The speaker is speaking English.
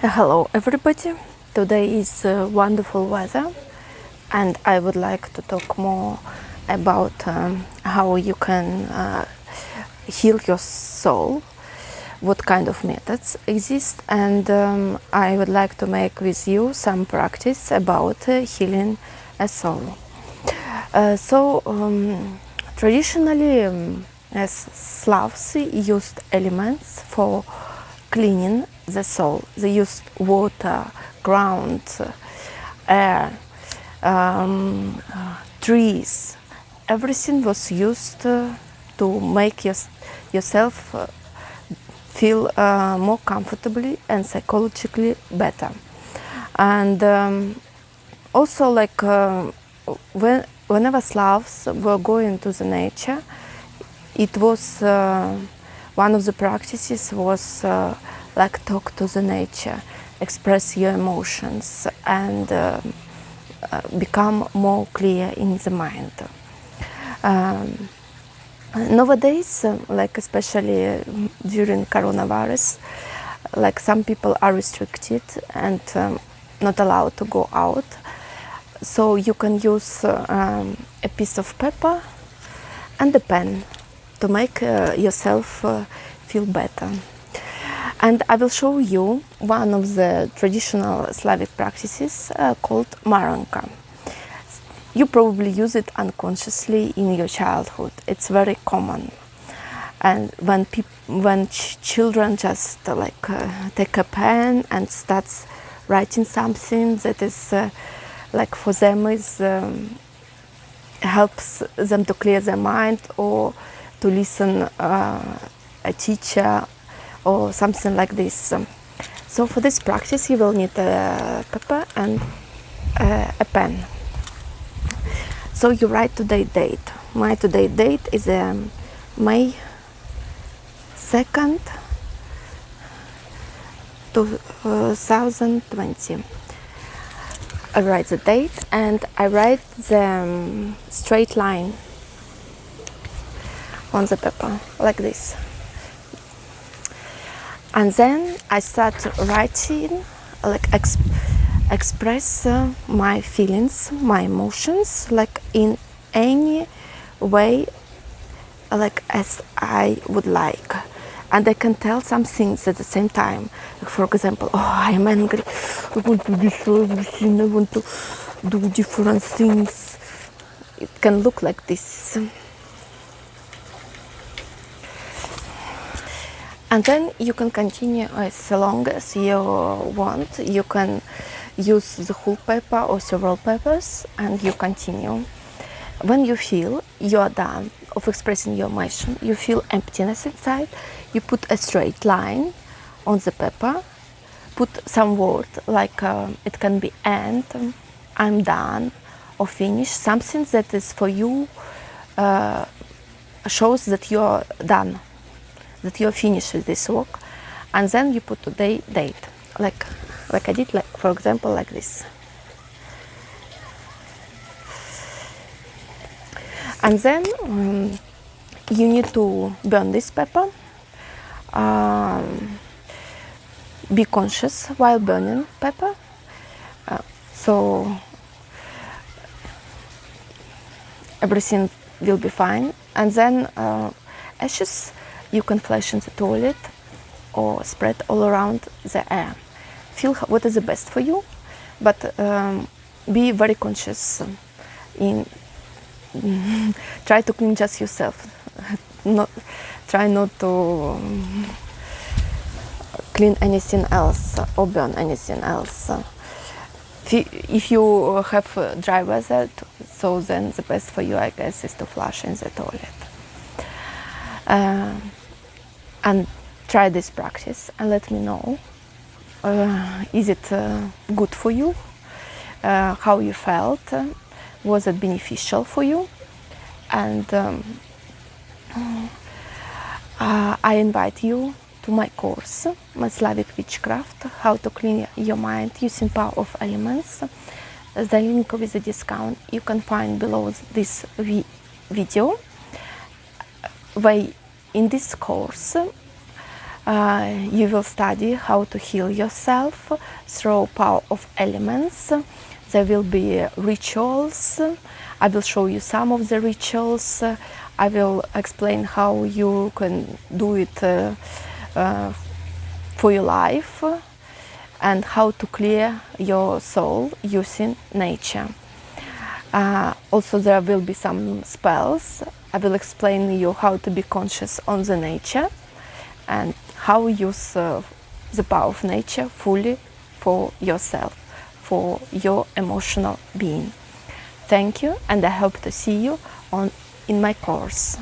Hello everybody. Today is uh, wonderful weather and I would like to talk more about um, how you can uh, heal your soul, what kind of methods exist and um, I would like to make with you some practice about uh, healing a soul. Uh, so um, traditionally um, as Slavs used elements for cleaning the soul. They used water, ground, air, um, trees. Everything was used uh, to make your, yourself uh, feel uh, more comfortably and psychologically better. And um, also, like uh, when, whenever Slavs were going to the nature, it was uh, one of the practices was uh, like talk to the nature, express your emotions and uh, uh, become more clear in the mind. Um, nowadays, like especially during coronavirus, like some people are restricted and um, not allowed to go out. So you can use um, a piece of paper and a pen to make uh, yourself uh, feel better. And I will show you one of the traditional Slavic practices uh, called Maranka. You probably use it unconsciously in your childhood. It's very common. And when when ch children just uh, like uh, take a pen and starts writing something that is uh, like for them is um, helps them to clear their mind or to listen uh, a teacher or something like this. So for this practice you will need a paper and a pen. So you write today date. My today date is um, May 2nd 2020. I write the date and I write the um, straight line on the paper like this. And then I start writing like exp express uh, my feelings my emotions like in any way like as I would like. And I can tell some things at the same time. Like for example oh I am angry. I want to destroy everything. I want to do different things. It can look like this and then you can continue as long as you want. You can use the whole paper or several papers and you continue. When you feel you are done of expressing your emotion you feel emptiness inside you put a straight line on the paper put some word like uh, it can be end i'm done or finish something that is for you uh, shows that you're done that you're finished with this work and then you put today date. Like like I did like for example like this. And then um, you need to burn this paper um, be conscious while burning pepper uh, so everything will be fine. And then uh, ashes you can flush in the toilet or spread all around the air. Feel what is the best for you, but um, be very conscious in try to clean just yourself. not try not to um, clean anything else or burn anything else. If you have dry weather, so then the best for you, I guess, is to flush in the toilet. Uh, and try this practice and let me know uh, is it uh, good for you? Uh, how you felt? Was it beneficial for you? And um, uh, I invite you to my course my Slavic Witchcraft how to clean your mind using power of elements. The link with the discount you can find below this video where in this course, uh, you will study how to heal yourself through power of elements. There will be rituals. I will show you some of the rituals. I will explain how you can do it uh, uh, for your life and how to clear your soul using nature. Uh, also, there will be some spells. I will explain you how to be conscious on the nature and how use uh, the power of nature fully for yourself, for your emotional being. Thank you, and I hope to see you on in my course.